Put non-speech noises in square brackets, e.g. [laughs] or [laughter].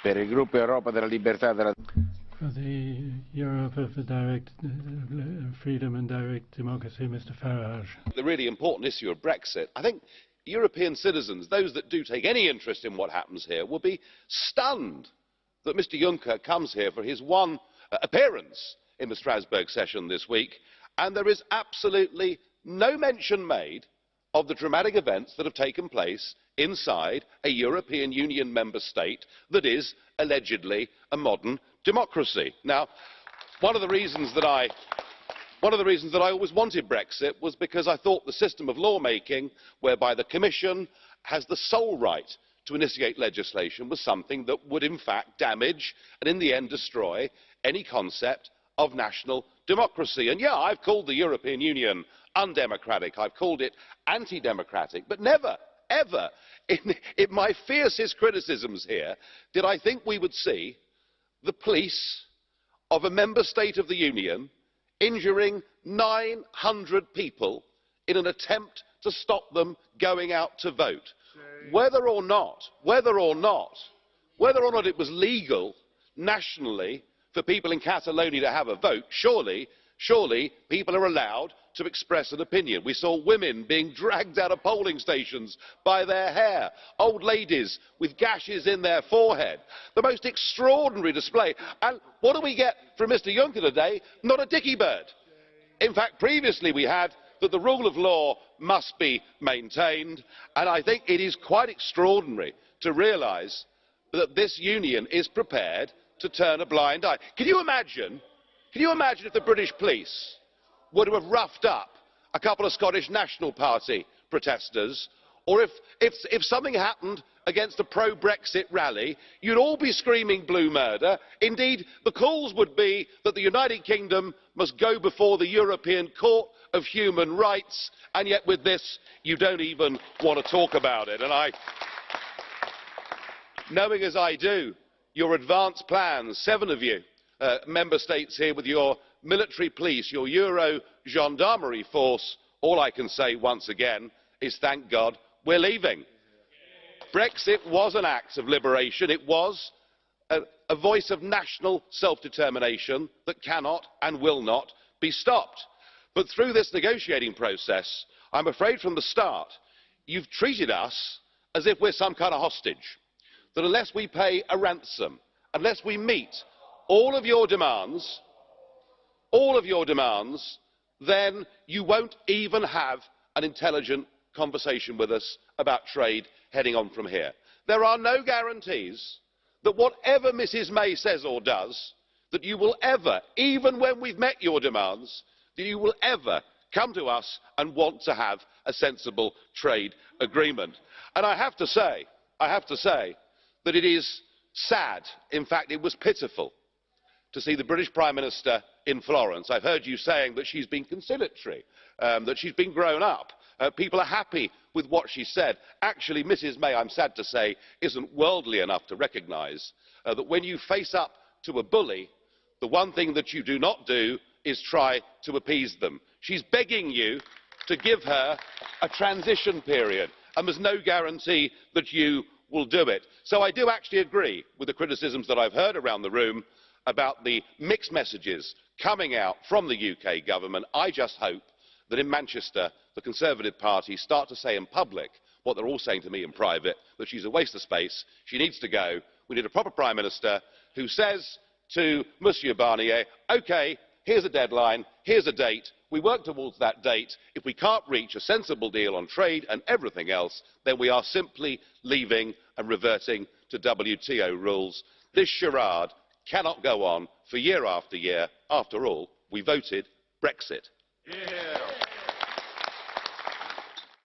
Per il gruppo Europa della Libertà della For the Europe of the direct uh, freedom and direct democracy, Mr. Farage. The really important issue of Brexit, I think European citizens, those that do take any interest in what happens here, will be stunned that Mr Juncker comes here for his one uh, appearance in the Strasbourg session this week, and there is absolutely no mention made of the dramatic events that have taken place inside a European Union member state that is allegedly a modern democracy. Now, one of the reasons that I one of the reasons that I always wanted Brexit was because I thought the system of lawmaking, whereby the Commission has the sole right to initiate legislation, was something that would in fact damage and in the end destroy any concept of national democracy. And yeah, I've called the European Union undemocratic, I've called it anti-democratic, but never, ever, in, [laughs] in my fiercest criticisms here, did I think we would see the police of a member state of the union injuring nine hundred people in an attempt to stop them going out to vote. whether or not whether or not whether or not it was legal nationally for people in catalonia to have a vote surely surely people are allowed to express an opinion. we saw women being dragged out of polling stations by their hair old ladies with gashes in their forehead the most extraordinary display and what do we get from mr juncker today? not a dicky bird. in fact previously we had that the rule of law must be maintained and i think it is quite extraordinary to realise that this union is prepared to turn a blind eye. can you imagine, can you imagine if the british police were to have roughed up a couple of Scottish National Party protesters, or if, if, if something happened against a pro-Brexit rally, you'd all be screaming blue murder. Indeed, the calls would be that the United Kingdom must go before the European Court of Human Rights, and yet with this, you don't even want to talk about it. And I, knowing as I do your advanced plans, seven of you, Uh, member states here with your military police, your Euro gendarmerie force, all I can say once again is thank God we're leaving. Brexit was an act of liberation. It was a, a voice of national self-determination that cannot and will not be stopped. But through this negotiating process, I'm afraid from the start, you've treated us as if we're some kind of hostage. That unless we pay a ransom, unless we meet all of your demands, all of your demands, then you won't even have an intelligent conversation with us about trade heading on from here. There are no guarantees that whatever Mrs May says or does, that you will ever, even when we've met your demands, that you will ever come to us and want to have a sensible trade agreement. And I have to say, I have to say that it is sad, in fact it was pitiful, to see the British Prime Minister in Florence. I've heard you saying that she's been conciliatory, um, that she's been grown up. Uh, people are happy with what she said. Actually, Mrs May, I'm sad to say, isn't worldly enough to recognise uh, that when you face up to a bully, the one thing that you do not do is try to appease them. She's begging you to give her a transition period, and there's no guarantee that you will do it. So I do actually agree with the criticisms that I've heard around the room about the mixed messages coming out from the uk government. I just hope that in manchester the conservative party start to say in public what they are all saying to me in private that she is a waste of space. She needs to go. We need a proper prime minister who says to monsieur barnier ok here is a deadline here is a date. We work towards that date. If we cannot reach a sensible deal on trade and everything else then we are simply leaving and reverting to wto rules. this charade cannot go on for year after year. after all we voted brexit. Yeah.